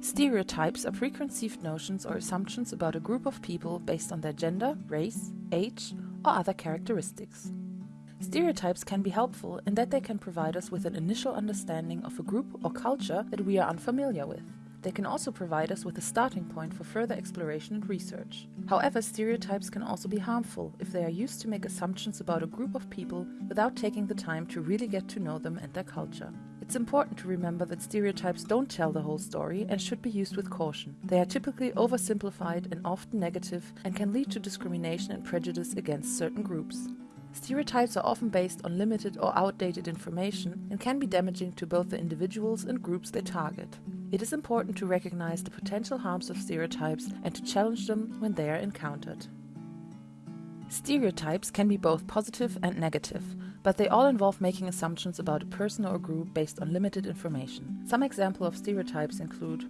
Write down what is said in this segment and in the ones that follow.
Stereotypes are preconceived notions or assumptions about a group of people based on their gender, race, age, or other characteristics. Stereotypes can be helpful in that they can provide us with an initial understanding of a group or culture that we are unfamiliar with. They can also provide us with a starting point for further exploration and research. However, stereotypes can also be harmful if they are used to make assumptions about a group of people without taking the time to really get to know them and their culture. It's important to remember that stereotypes don't tell the whole story and should be used with caution. They are typically oversimplified and often negative and can lead to discrimination and prejudice against certain groups. Stereotypes are often based on limited or outdated information and can be damaging to both the individuals and groups they target. It is important to recognize the potential harms of stereotypes and to challenge them when they are encountered. Stereotypes can be both positive and negative, but they all involve making assumptions about a person or group based on limited information. Some examples of stereotypes include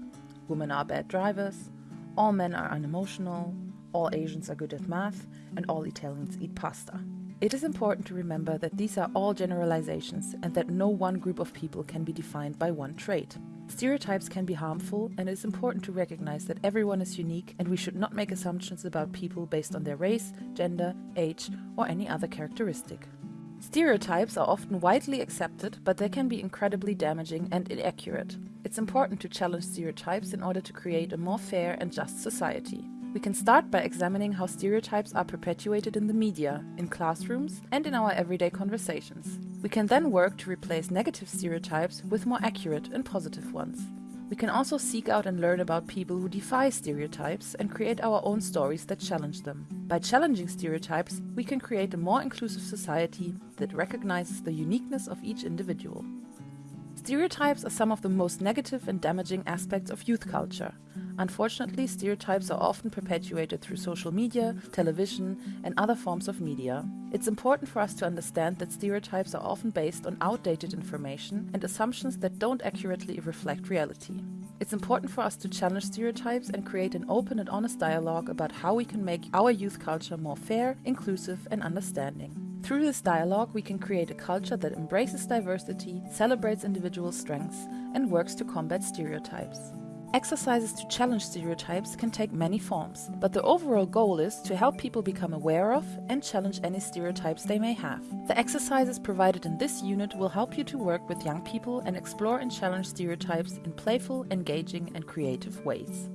women are bad drivers, all men are unemotional, all Asians are good at math, and all Italians eat pasta. It is important to remember that these are all generalizations and that no one group of people can be defined by one trait. Stereotypes can be harmful, and it is important to recognize that everyone is unique and we should not make assumptions about people based on their race, gender, age, or any other characteristic. Stereotypes are often widely accepted, but they can be incredibly damaging and inaccurate. It's important to challenge stereotypes in order to create a more fair and just society. We can start by examining how stereotypes are perpetuated in the media, in classrooms, and in our everyday conversations. We can then work to replace negative stereotypes with more accurate and positive ones. We can also seek out and learn about people who defy stereotypes and create our own stories that challenge them. By challenging stereotypes, we can create a more inclusive society that recognizes the uniqueness of each individual. Stereotypes are some of the most negative and damaging aspects of youth culture. Unfortunately, stereotypes are often perpetuated through social media, television, and other forms of media. It's important for us to understand that stereotypes are often based on outdated information and assumptions that don't accurately reflect reality. It's important for us to challenge stereotypes and create an open and honest dialogue about how we can make our youth culture more fair, inclusive, and understanding. Through this dialogue, we can create a culture that embraces diversity, celebrates individual strengths, and works to combat stereotypes. Exercises to challenge stereotypes can take many forms, but the overall goal is to help people become aware of and challenge any stereotypes they may have. The exercises provided in this unit will help you to work with young people and explore and challenge stereotypes in playful, engaging, and creative ways.